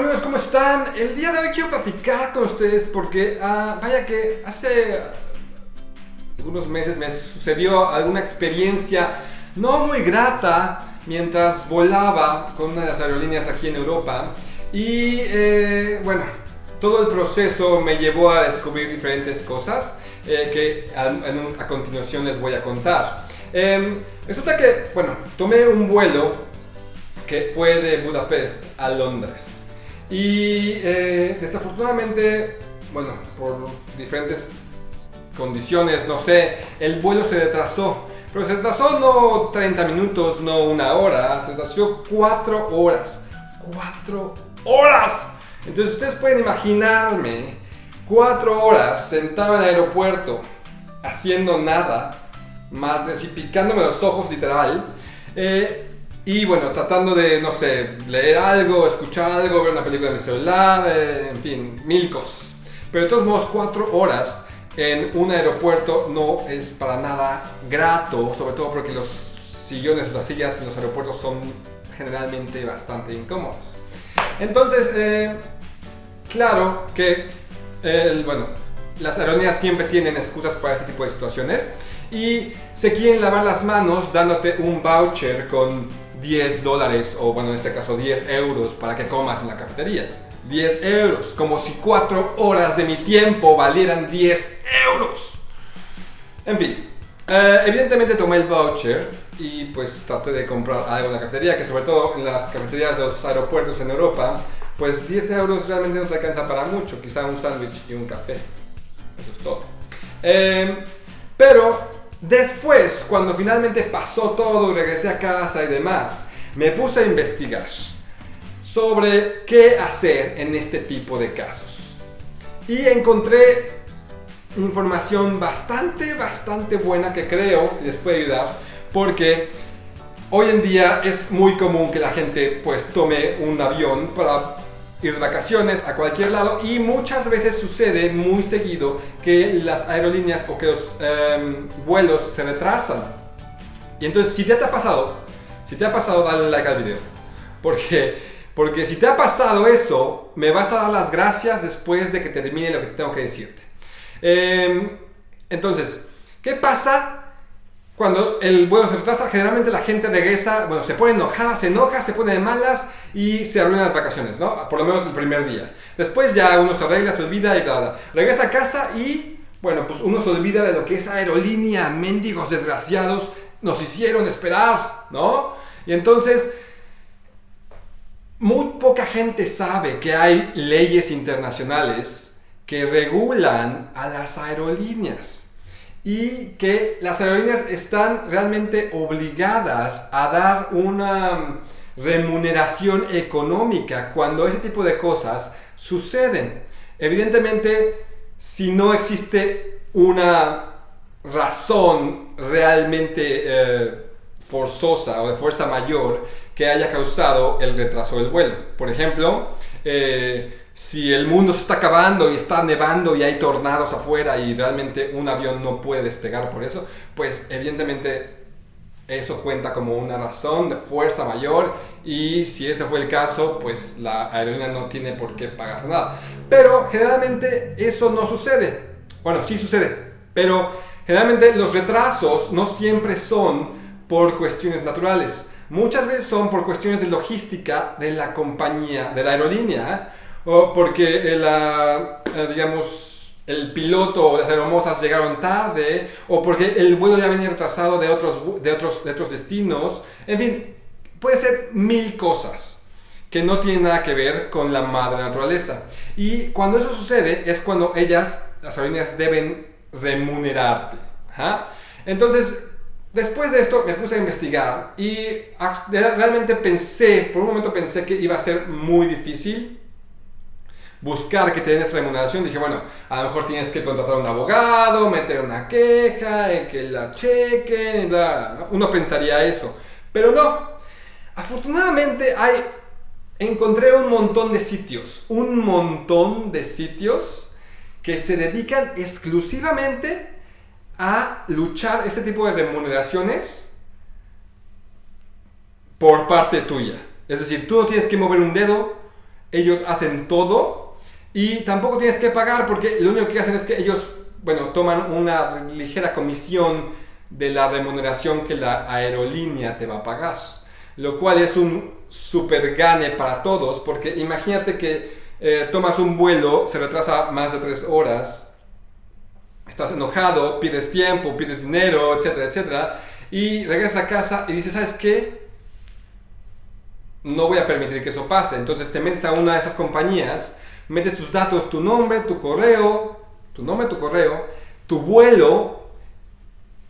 amigos, ¿cómo están? El día de hoy quiero platicar con ustedes porque, ah, vaya que hace algunos meses me sucedió alguna experiencia no muy grata mientras volaba con una de las aerolíneas aquí en Europa y eh, bueno, todo el proceso me llevó a descubrir diferentes cosas eh, que a, continuación les voy a contar. Em, resulta que, bueno, tomé un vuelo que fue de Budapest a Londres. Y eh, desafortunadamente, bueno, por diferentes condiciones, no sé, el vuelo se retrasó. Pero se retrasó no 30 minutos, no una hora, se retrasó 4 horas. 4 horas. Entonces ustedes pueden imaginarme 4 horas sentado en el aeropuerto haciendo nada, más de picándome los ojos literal. Eh, y bueno, tratando de, no sé, leer algo, escuchar algo, ver una película en mi celular, eh, en fin, mil cosas. Pero de todos modos, cuatro horas en un aeropuerto no es para nada grato, sobre todo porque los sillones, las sillas en los aeropuertos son generalmente bastante incómodos. Entonces, eh, claro que, bueno, las aerolíneas siempre tienen excusas para ese tipo de situaciones y se quieren lavar las manos dándote un voucher con 10 dólares o bueno en este caso 10 euros para que comas en la cafetería. 10 euros, como si 4 horas de mi tiempo valieran 10 euros. En fin, eh, evidentemente tomé el voucher y pues traté de comprar algo en la cafetería, que sobre todo en las cafeterías de los aeropuertos en Europa, pues 10 euros realmente no te alcanza para mucho, quizá un sándwich y un café. Eso es todo. Eh, pero Después, cuando finalmente pasó todo y regresé a casa y demás, me puse a investigar sobre qué hacer en este tipo de casos. Y encontré información bastante, bastante buena que creo les puede ayudar porque hoy en día es muy común que la gente pues tome un avión para ir de vacaciones a cualquier lado y muchas veces sucede muy seguido que las aerolíneas o que los em, vuelos se retrasan. Y entonces si te ha pasado, si te ha pasado dale like al video. Porque, porque si te ha pasado eso, me vas a dar las gracias después de que termine lo que tengo que decirte. Em, entonces, ¿qué pasa cuando el vuelo se retrasa, generalmente la gente regresa, bueno, se pone enojada, se enoja, se pone de malas y se arruinan las vacaciones, ¿no? Por lo menos el primer día. Después ya uno se arregla, se olvida y bla, bla. Regresa a casa y, bueno, pues uno se olvida de lo que esa aerolínea, mendigos desgraciados, nos hicieron esperar, ¿no? Y entonces, muy poca gente sabe que hay leyes internacionales que regulan a las aerolíneas y que las aerolíneas están realmente obligadas a dar una remuneración económica cuando ese tipo de cosas suceden. Evidentemente, si no existe una razón realmente eh, forzosa o de fuerza mayor que haya causado el retraso del vuelo. Por ejemplo, eh, si el mundo se está acabando y está nevando y hay tornados afuera y realmente un avión no puede despegar por eso, pues evidentemente eso cuenta como una razón de fuerza mayor y si ese fue el caso, pues la aerolínea no tiene por qué pagar nada. Pero generalmente eso no sucede. Bueno, sí sucede, pero generalmente los retrasos no siempre son por cuestiones naturales. Muchas veces son por cuestiones de logística de la compañía, de la aerolínea o porque la, eh, digamos, el piloto o las aeromosas llegaron tarde, o porque el vuelo ya venía retrasado de otros, de otros, de otros destinos. En fin, puede ser mil cosas que no tienen nada que ver con la madre naturaleza. Y cuando eso sucede es cuando ellas, las aerolíneas, deben remunerarte. Entonces, después de esto me puse a investigar y realmente pensé, por un momento pensé que iba a ser muy difícil buscar que te den esta remuneración, dije, bueno, a lo mejor tienes que contratar a un abogado, meter una queja, que la chequen, bla, uno pensaría eso, pero no. Afortunadamente hay, encontré un montón de sitios, un montón de sitios que se dedican exclusivamente a luchar este tipo de remuneraciones por parte tuya. Es decir, tú no tienes que mover un dedo, ellos hacen todo y tampoco tienes que pagar porque lo único que hacen es que ellos, bueno, toman una ligera comisión de la remuneración que la aerolínea te va a pagar. Lo cual es un super gane para todos porque imagínate que eh, tomas un vuelo, se retrasa más de tres horas, estás enojado, pides tiempo, pides dinero, etcétera, etcétera, y regresas a casa y dices, ¿sabes qué? No voy a permitir que eso pase. Entonces te metes a una de esas compañías, metes tus datos, tu nombre, tu correo, tu nombre, tu correo, tu vuelo,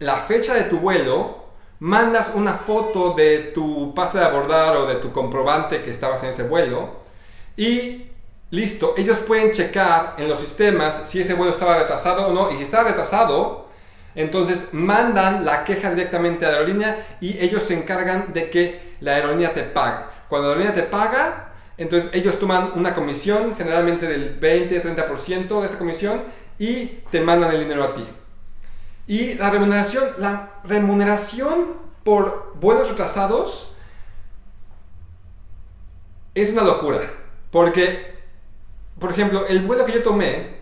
la fecha de tu vuelo, mandas una foto de tu pase de abordar o de tu comprobante que estabas en ese vuelo y listo, ellos pueden checar en los sistemas si ese vuelo estaba retrasado o no y si estaba retrasado, entonces mandan la queja directamente a la aerolínea y ellos se encargan de que la aerolínea te pague. Cuando la aerolínea te paga, entonces ellos toman una comisión, generalmente del 20-30% de esa comisión, y te mandan el dinero a ti. Y la remuneración, la remuneración por vuelos retrasados es una locura. Porque, por ejemplo, el vuelo que yo tomé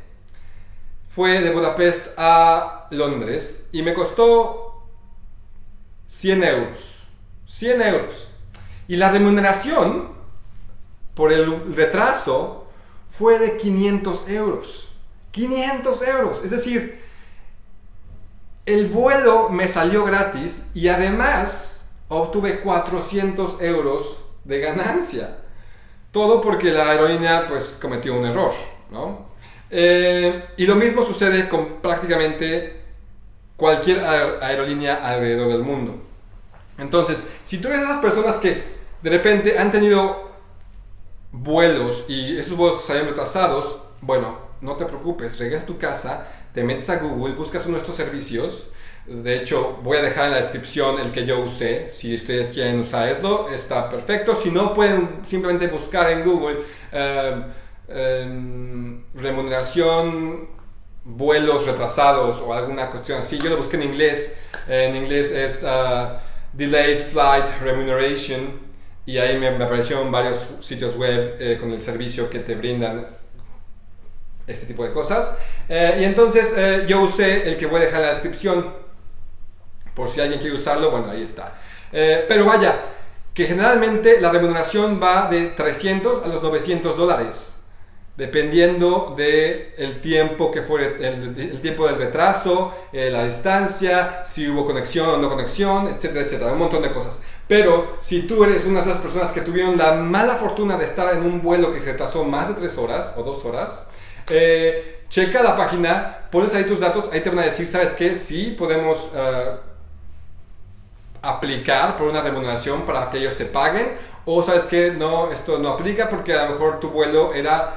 fue de Budapest a Londres y me costó 100 euros. 100 euros. Y la remuneración por el retraso fue de 500 euros. 500 euros. Es decir, el vuelo me salió gratis y además obtuve 400 euros de ganancia. Todo porque la aerolínea pues cometió un error, ¿no? Eh, y lo mismo sucede con prácticamente cualquier aerolínea alrededor del mundo. Entonces, si tú eres esas personas que de repente han tenido vuelos y esos vuelos salieron retrasados, bueno, no te preocupes, regresas a tu casa, te metes a Google, buscas estos servicios. De hecho, voy a dejar en la descripción el que yo usé. Si ustedes quieren usar esto, está perfecto. Si no, pueden simplemente buscar en Google em, em, remuneración, vuelos retrasados o alguna cuestión así. Yo lo busqué en inglés. En inglés es uh, Delayed Flight Remuneration. Y ahí me, aparecieron varios sitios web eh, con el servicio que te brindan este tipo de cosas. Eh, y entonces eh, yo usé el que voy a dejar en la descripción, por si alguien quiere usarlo, bueno, ahí está. Eh, pero vaya, que generalmente la remuneración va de 300 a los 900 dólares dependiendo del el tiempo que fue el, tiempo del retraso, la distancia, si hubo conexión o no conexión, etcétera, etcétera, un montón de cosas. Pero si tú eres una de las personas que tuvieron la mala fortuna de estar en un vuelo que se retrasó más de 3 horas o 2 horas, eh, checa la página, pones ahí tus datos, ahí te van a decir, ¿sabes qué? Sí, podemos eh, aplicar por una remuneración para que ellos te paguen, o ¿sabes qué? No, esto no aplica porque a lo mejor tu vuelo era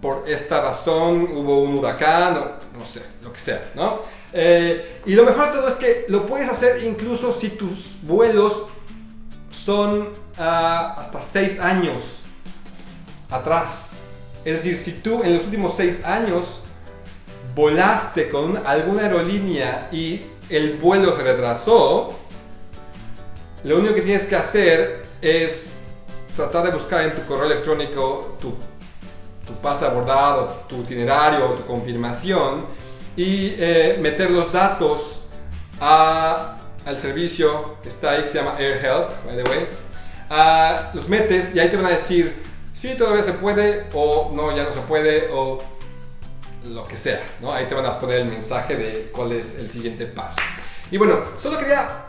por esta razón, hubo un huracán, o no sé, lo que sea, ¿no? Eh, y lo mejor de todo es que lo puedes hacer incluso si tus vuelos son ah, hasta 6 años atrás. Es decir, si tú en los últimos seis años volaste con alguna aerolínea y el vuelo se retrasó, lo único que tienes que hacer es tratar de buscar en tu correo electrónico tu, tu pase abordado, tu itinerario tu confirmación y eh, meter los datos al servicio está ahí que se llama AirHelp, by the way. Ah, los metes y ahí te van a decir sí, todavía se puede, o no, ya no se puede, o lo que sea, ¿no? Ahí te van a poner el mensaje de cuál es el siguiente paso. Y bueno, solo quería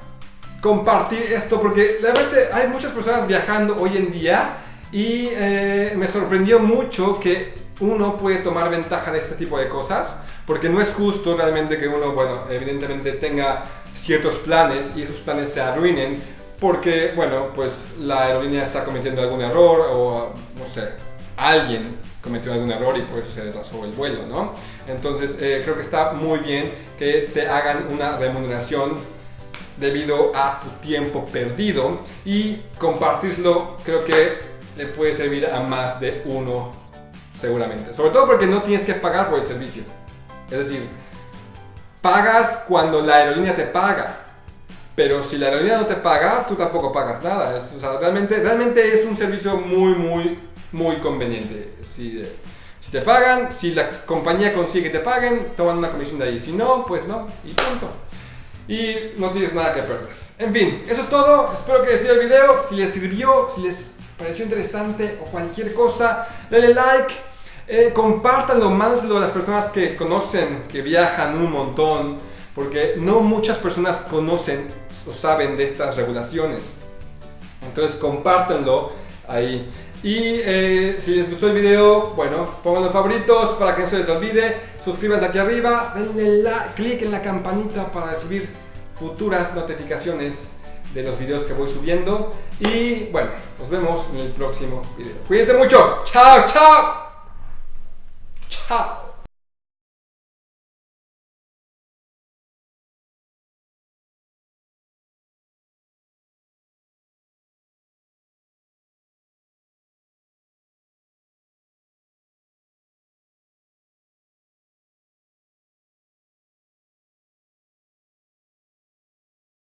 compartir esto porque realmente hay muchas personas viajando hoy en día y eh, me sorprendió mucho que uno puede tomar ventaja de este tipo de cosas porque no es justo realmente que uno, bueno, evidentemente tenga ciertos planes y esos planes se arruinen porque, bueno, pues la aerolínea está cometiendo algún error o, no sé, alguien cometió algún error y por eso se retrasó el vuelo, ¿no? Entonces, eh, creo que está muy bien que te hagan una remuneración debido a tu tiempo perdido y compartirlo creo que le puede servir a más de uno seguramente. Sobre todo porque no tienes que pagar por el servicio. Es decir, pagas cuando la aerolínea te paga. Pero si la aerolínea no te paga, tú tampoco pagas nada. Es, realmente, realmente es un servicio muy, muy muy conveniente. Si, si te pagan, si la compañía consigue que te paguen, toman una comisión de ahí. Si no, pues no, y punto. Y no tienes nada que perder. En fin, eso es todo. Espero que les sirva el video. Si les sirvió, si les pareció interesante o cualquier cosa, denle like. Eh, compártanlo, mándenselo a las personas que conocen, que viajan un montón, porque no muchas personas conocen o saben de estas regulaciones. Entonces compártanlo ahí. Y eh, si les gustó el video, bueno, pónganlo en favoritos para que no se les olvide. Suscríbanse aquí arriba, denle clic en la campanita para recibir futuras notificaciones de los videos que voy subiendo. Y bueno, nos vemos en el próximo video. Cuídense mucho. Chao, chao. は